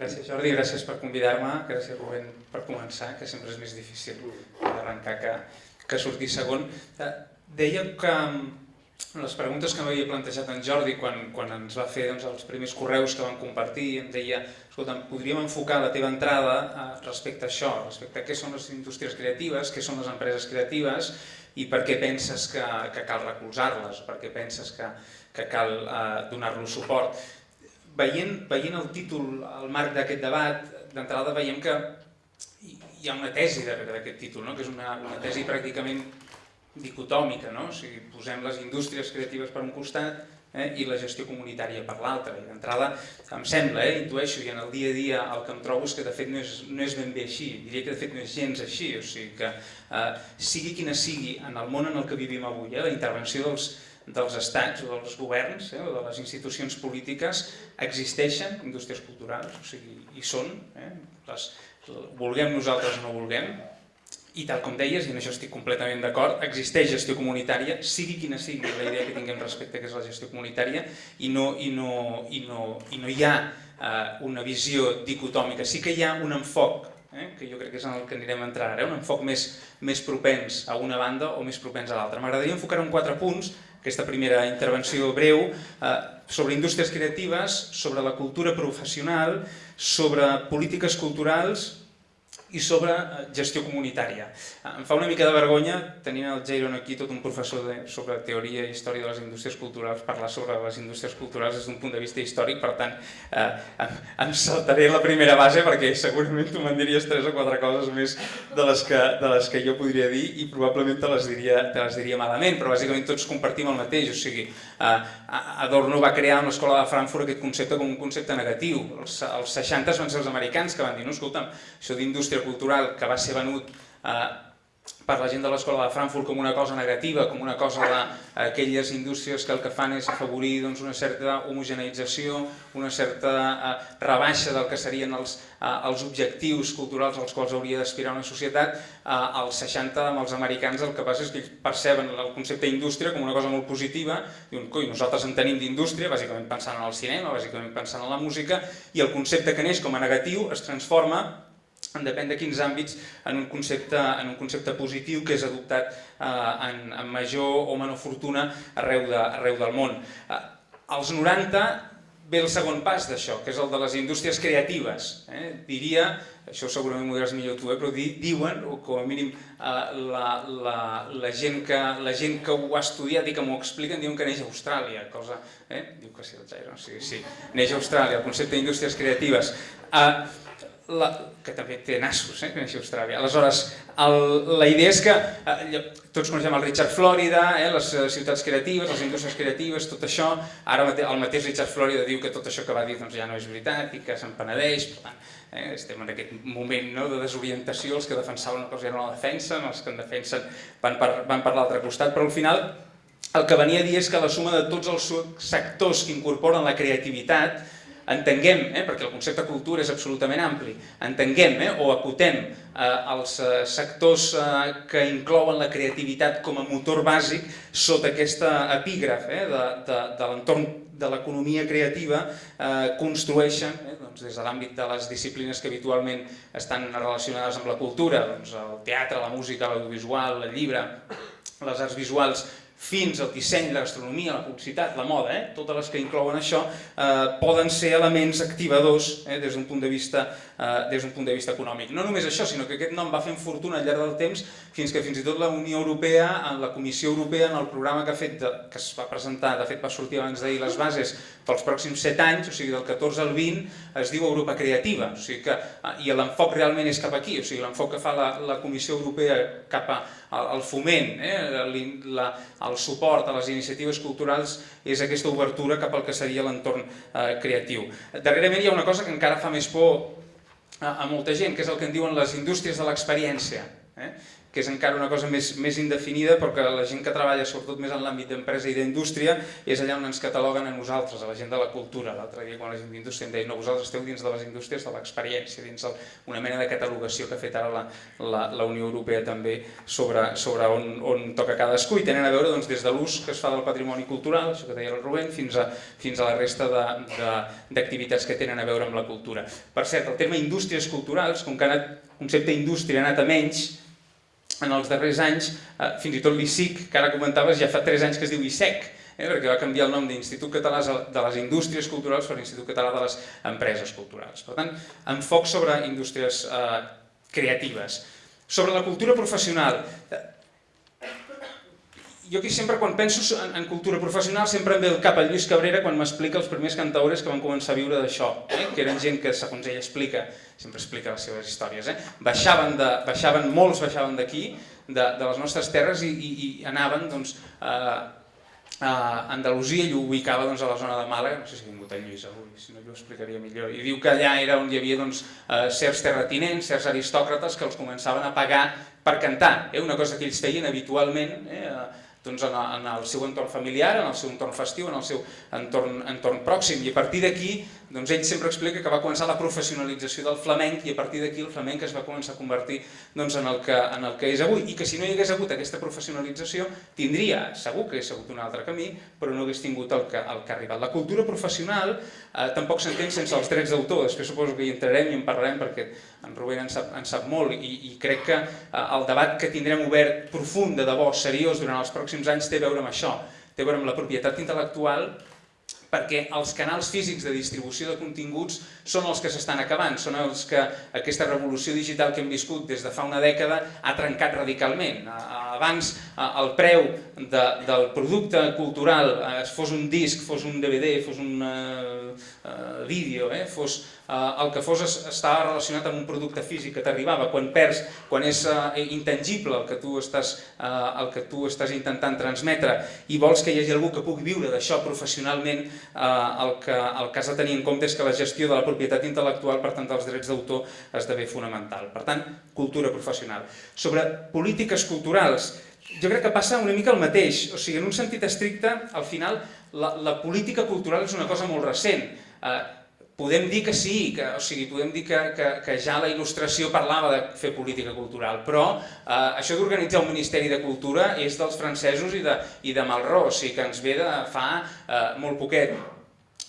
Gràcies Jordi, gràcies per convidar-me, gràcies Rubén per començar, que sempre és més difícil d'arrencar que, que sortir segon. Eh, deia que mm, les preguntes que m'havia plantejat en Jordi quan, quan ens va fer doncs, els primers correus que van compartir, em deia, escolta, podríem enfocar la teva entrada eh, respecte a això, respecte a què són les indústries creatives, què són les empreses creatives i per què penses que, que cal recolzar-les, per què penses que, que cal eh, donar-los suport veient, veient el títol, el marc d'aquest debat, d'entrada veiem que hi ha una tesi darrere d'aquest títol, no? que és una, una tesi pràcticament dicotòmica, no? o sigui, posem les indústries creatives per un costat eh, i la gestió comunitària per l'altre. I d'entrada em sembla, eh, intueixo, i en el dia a dia el que em trobo és que de fet no és, no és ben bé així, diria que de fet no és gens així, o sigui que eh, sigui quina sigui en el món en el que vivim avui, eh, la intervenció dels, dels estats o dels governs eh, o de les institucions polítiques existeixen indústries culturals, o sigui, hi són, eh, les, vulguem nosaltres o no vulguem, i tal com deies, i en això estic completament d'acord, existeix gestió comunitària, sigui quina sigui la idea que tinguem respecte a què és la gestió comunitària, i no, i no, i no, i no hi ha eh, una visió dicotòmica, sí que hi ha un enfoc eh, que jo crec que és en el que anirem a entrar ara, un enfoc més, més propens a una banda o més propens a l'altra. M'agradaria enfocar en quatre punts aquesta primera intervenció breu eh, sobre indústries creatives, sobre la cultura professional, sobre polítiques culturals i sobre eh, gestió comunitària. Eh, em fa una mica de vergonya, tenint el Jairon aquí, tot un professor de, sobre teoria i història de les indústries culturals, parlar sobre les indústries culturals des d'un punt de vista històric, per tant, eh, em, em saltaré la primera base perquè segurament tu me'n diries tres o quatre coses més de les, que, de les que jo podria dir i probablement te les diria, te les diria malament, però bàsicament tots compartim el mateix, o sigui, eh, Adorno va crear amb l'Escola de Frankfurt aquest concepte com un concepte negatiu. Els, els 60 van ser els americans que van dir, no, escolta'm, això d'indústria cultural que va ser venut eh, per la gent de l'escola de Frankfurt com una cosa negativa, com una cosa d'aquelles indústries que el que fan és afavorir doncs, una certa homogeneïtzació, una certa eh, rebaixa del que serien els, eh, els objectius culturals als quals hauria d'aspirar una societat, eh, als 60 amb els americans el que passa és que ells perceben el concepte indústria com una cosa molt positiva, diuen, coi, nosaltres en tenim d'indústria, bàsicament pensant en el cinema, bàsicament pensant en la música, i el concepte que neix com a negatiu es transforma en depèn de quins àmbits, en un concepte, en un concepte positiu que és adoptat eh, en, en major o menor fortuna arreu, de, arreu del món. Eh, als 90 ve el segon pas d'això, que és el de les indústries creatives. Eh? Diria, això segurament m'ho diràs millor tu, eh? però di, diuen, o com a mínim eh, la, la, la, gent que, la gent que ho ha estudiat i que m'ho expliquen diuen que neix a Austràlia, cosa... Eh? Diu que sí, el Jairo, sí, sí, neix a Austràlia, el concepte d'indústries creatives. Eh, la, que també té nassos, eh, a Austràlia. Aleshores, el, la idea és que eh, tots coneixem el Richard Florida, eh, les eh, ciutats creatives, les indústries creatives, tot això. Ara el mateix Richard Florida diu que tot això que va dir doncs, ja no és veritat i que se'n penedeix. Per tant, eh, estem en aquest moment no, de desorientació, els que defensaven una cosa ja no la defensen, els que en defensen van per, van per l'altre costat, però al final el que venia a dir és que la suma de tots els sectors que incorporen la creativitat entenguem, eh, perquè el concepte cultura és absolutament ampli, entenguem eh, o acotem eh, els eh, sectors eh, que inclouen la creativitat com a motor bàsic sota aquesta epígraf eh, de, de, de l'entorn de l'economia creativa eh, construeixen, eh, doncs, des de l'àmbit de les disciplines que habitualment estan relacionades amb la cultura, doncs, el teatre, la música, l'audiovisual, el llibre, les arts visuals, fins al disseny, la gastronomia, la publicitat, la moda, eh? totes les que inclouen això, eh, poden ser elements activadors eh, des d'un punt de vista eh, des punt de vista econòmic. No només això, sinó que aquest nom va fent fortuna al llarg del temps fins que fins i tot la Unió Europea, en la Comissió Europea, en el programa que ha fet, de, que es va presentar, de fet va sortir abans d'ahir les bases pels pròxims 7 anys, o sigui del 14 al 20, es diu Europa Creativa, o sigui que, eh, i l'enfoc realment és cap aquí, o sigui l'enfoc que fa la, la Comissió Europea cap a el foment, eh, la, el suport a les iniciatives culturals és aquesta obertura cap al que seria l'entorn eh, creatiu. Darrerament hi ha una cosa que encara fa més por a, a molta gent, que és el que en diuen les indústries de l'experiència. Eh? Que és encara una cosa més, més indefinida, perquè la gent que treballa sobretot més en l'àmbit d'empresa i d'indústria és allà on ens cataloguen a nosaltres, a la gent de la cultura. L'altre dia quan la gent d'indústria em deia no, vosaltres esteu dins de les indústries de l'experiència, dins el, una mena de catalogació que ha fet ara la, la, la Unió Europea també sobre, sobre on, on toca cadascú i tenen a veure doncs, des de l'ús que es fa del patrimoni cultural, això que deia el Rubén, fins a, fins a la resta d'activitats que tenen a veure amb la cultura. Per cert, el terme indústries culturals, com que ha anat, concepte indústria ha anat a menys, en els darrers anys, eh, fins i tot l'ICIC, que ara comentaves, ja fa 3 anys que es diu ISEC, eh, perquè va canviar el nom d'Institut Català de les Indústries Culturals per l'Institut Català de les Empreses Culturals. Per tant, enfoc sobre indústries eh, creatives. Sobre la cultura professional, jo aquí sempre quan penso en, en cultura professional sempre em ve el cap al Lluís Cabrera quan m'explica els primers cantaures que van començar a viure d'això, eh? que eren gent que, segons ell explica, sempre explica les seves històries, eh? baixaven, de, baixaven molts baixaven d'aquí, de, de les nostres terres i, i, i anaven doncs, a, a Andalusia i ho ubicava doncs, a la zona de Màlaga, no sé si ha vingut en Lluís avui, si no jo ho explicaria millor, i diu que allà era on hi havia doncs, eh, certs terratinents, certs aristòcrates que els començaven a pagar per cantar, eh? una cosa que ells feien habitualment, eh? Doncs en, en el seu entorn familiar, en el seu entorn festiu, en el seu entorn, entorn pròxim. I a partir d'aquí, doncs ell sempre explica que va començar la professionalització del flamenc i a partir d'aquí el flamenc es va començar a convertir doncs, en, el que, en el que és avui. I que si no hi hagués hagut aquesta professionalització, tindria, segur que hagués hagut un altre camí, però no hagués tingut el que, el que ha arribat. La cultura professional eh, tampoc s'entén sense els drets d'autor, després suposo que hi entrarem i en parlarem perquè en Rubén en sap, en sap molt i, i crec que eh, el debat que tindrem obert profund, de debò, seriós durant els pròxims anys té a veure amb això, té a veure amb la propietat intel·lectual perquè els canals físics de distribució de continguts són els que s'estan acabant, són els que aquesta revolució digital que hem viscut des de fa una dècada ha trencat radicalment. Abans el preu de, del producte cultural, eh, fos un disc, fos un DVD, fos un uh, uh, vídeo, eh, fos eh, el que fos estava relacionat amb un producte físic que t'arribava, quan perds, quan és eh, intangible el que, tu estàs, eh, el que tu estàs intentant transmetre i vols que hi hagi algú que pugui viure d'això professionalment, eh, el, que, el que has de tenir en compte és que la gestió de la propietat intel·lectual, per tant dels drets d'autor, esdevé fonamental. Per tant, cultura professional. Sobre polítiques culturals, jo crec que passa una mica el mateix, o sigui, en un sentit estricte, al final, la, la política cultural és una cosa molt recent. Eh, Podem dir que sí, que, o sigui, podem dir que, que, que ja la il·lustració parlava de fer política cultural, però eh, això d'organitzar un Ministeri de Cultura és dels francesos i de, i de Malraux, o sigui que ens ve de fa eh, molt poquet.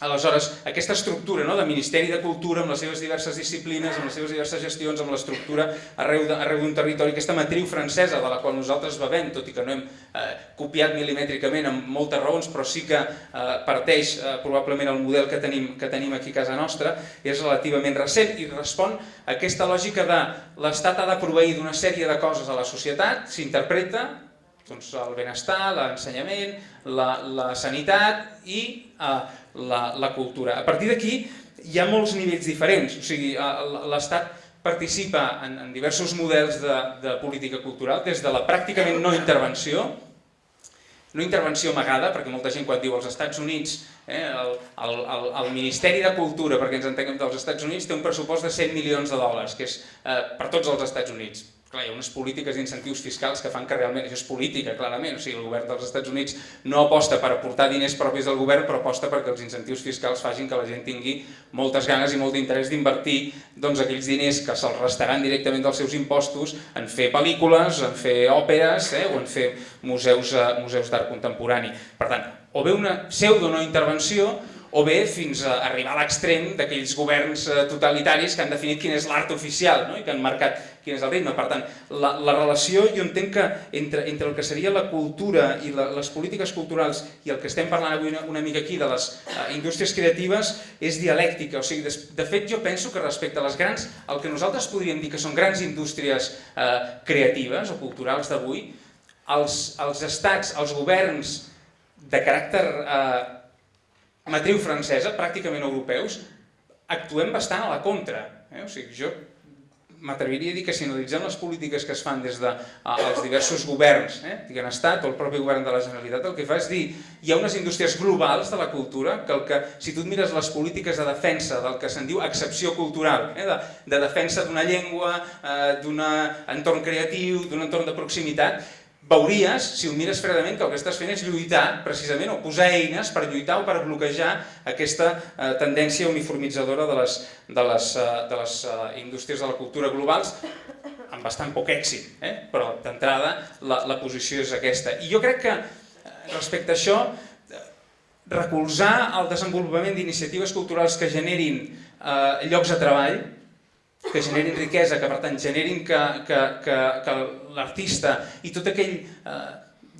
Aleshores, aquesta estructura no, de Ministeri de Cultura amb les seves diverses disciplines, amb les seves diverses gestions, amb l'estructura arreu d'un territori, aquesta matriu francesa de la qual nosaltres bevem, tot i que no hem eh, copiat milimètricament amb moltes raons, però sí que eh, parteix eh, probablement el model que tenim, que tenim aquí a casa nostra, és relativament recent i respon a aquesta lògica de l'Estat ha de proveir d'una sèrie de coses a la societat, s'interpreta, doncs, el benestar, l'ensenyament, la, la sanitat i eh, la, la cultura. A partir d'aquí hi ha molts nivells diferents, o sigui, l'Estat participa en, en diversos models de, de política cultural, des de la pràcticament no intervenció, no intervenció amagada, perquè molta gent quan diu als Estats Units, eh, el, el, el Ministeri de Cultura, perquè ens entenguem dels Estats Units, té un pressupost de 100 milions de dòlars, que és eh, per tots els Estats Units. Clar, hi ha unes polítiques d'incentius fiscals que fan que realment, això és política, clarament, o sigui, el govern dels Estats Units no aposta per aportar diners propis del govern, però aposta perquè els incentius fiscals facin que la gent tingui moltes ganes i molt d'interès d'invertir doncs, aquells diners que se'ls restaran directament dels seus impostos en fer pel·lícules, en fer òperes eh, o en fer museus, eh, museus d'art contemporani. Per tant, o bé una pseudo no intervenció o bé fins a arribar a l'extrem d'aquells governs eh, totalitaris que han definit quin és l'art oficial no? i que han marcat quin és el ritme. Per tant, la, la relació jo entenc que entre, entre el que seria la cultura i la, les polítiques culturals i el que estem parlant avui una, una mica aquí de les uh, indústries creatives és dialèctica. O sigui, de, de fet, jo penso que respecte a les grans, el que nosaltres podríem dir que són grans indústries uh, creatives o culturals d'avui, els, els estats, els governs de caràcter eh, matriu francesa, pràcticament europeus, actuem bastant a la contra. Eh? O sigui, jo m'atreviria a dir que si analitzem les polítiques que es fan des dels de, diversos governs, eh, diguem estat o el propi govern de la Generalitat, el que fa és dir hi ha unes indústries globals de la cultura que, el que si tu et mires les polítiques de defensa del que se'n diu excepció cultural, eh, de, de defensa d'una llengua, eh, d'un entorn creatiu, d'un entorn de proximitat, veuries, si ho mires fredament, que el que estàs fent és lluitar, precisament, o posar eines per lluitar o per bloquejar aquesta eh, tendència uniformitzadora de les, de les, eh, de les eh, indústries de la cultura globals, amb bastant poc èxit, eh? però d'entrada la, la posició és aquesta. I jo crec que eh, respecte a això, eh, recolzar el desenvolupament d'iniciatives culturals que generin eh, llocs de treball, que generin riquesa, que per tant generin que, que, que, que l'artista i tot aquell eh,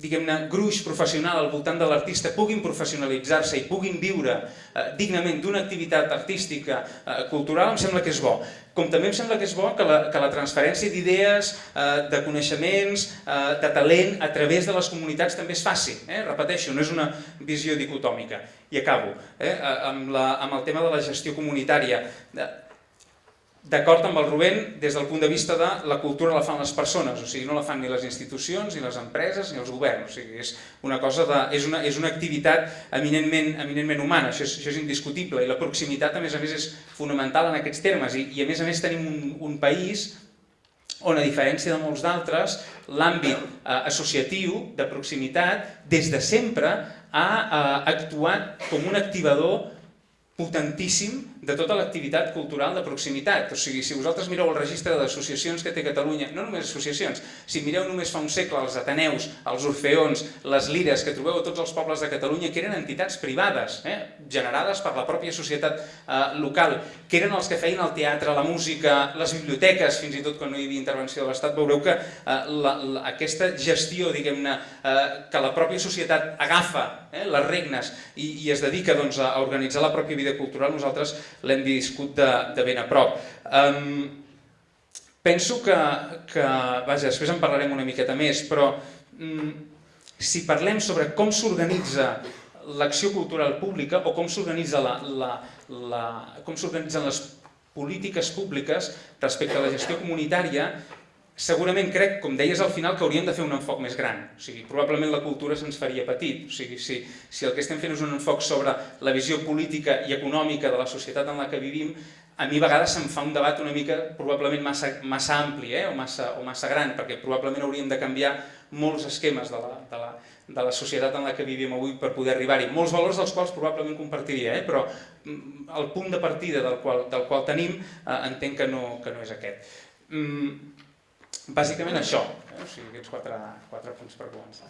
diguem-ne gruix professional al voltant de l'artista puguin professionalitzar-se i puguin viure eh, dignament d'una activitat artística eh, cultural em sembla que és bo. Com també em sembla que és bo que la, que la transferència d'idees, eh, de coneixements, eh, de talent a través de les comunitats també es faci. Eh? Repeteixo, no és una visió dicotòmica. I acabo eh? amb, la, amb el tema de la gestió comunitària. D'acord amb el Rubén, des del punt de vista de la cultura la fan les persones, o sigui, no la fan ni les institucions, ni les empreses, ni els governs, o sigui, és una cosa de, és una, és una activitat eminentment, eminentment humana, això és, això és indiscutible, i la proximitat a més a més és fonamental en aquests termes, i, i a més a més tenim un, un país on a diferència de molts d'altres, l'àmbit eh, associatiu de proximitat des de sempre ha eh, actuat com un activador potentíssim de tota l'activitat cultural de proximitat. O sigui, si vosaltres mireu el registre d'associacions que té Catalunya, no només associacions, si mireu només fa un segle els Ateneus, els Orfeons, les Lires, que trobeu a tots els pobles de Catalunya, que eren entitats privades, eh, generades per la pròpia societat eh, local, que eren els que feien el teatre, la música, les biblioteques, fins i tot quan no hi havia intervenció de l'Estat, veureu que eh, la, la, aquesta gestió, diguem-ne, eh, que la pròpia societat agafa eh, les regnes i, i es dedica doncs, a organitzar la pròpia vida cultural, nosaltres l'hem viscut de, de ben a prop. Um, penso que, que, vaja, després en parlarem una miqueta més, però um, si parlem sobre com s'organitza l'acció cultural pública o com s'organitzen les polítiques públiques respecte a la gestió comunitària, segurament crec, com deies al final, que hauríem de fer un enfoc més gran. O sigui, probablement la cultura se'ns faria petit. O sigui, si, si el que estem fent és un enfoc sobre la visió política i econòmica de la societat en la que vivim, a mi a vegades se'm fa un debat una mica probablement massa, massa ampli eh? o, massa, o massa gran, perquè probablement hauríem de canviar molts esquemes de la, de la, de la societat en la que vivim avui per poder arribar-hi. Molts valors dels quals probablement compartiria, eh? però mm, el punt de partida del qual, del qual tenim eh, entenc que no, que no és aquest. Mm, Bàsicament això, eh? o sigui, aquests quatre, quatre punts per començar.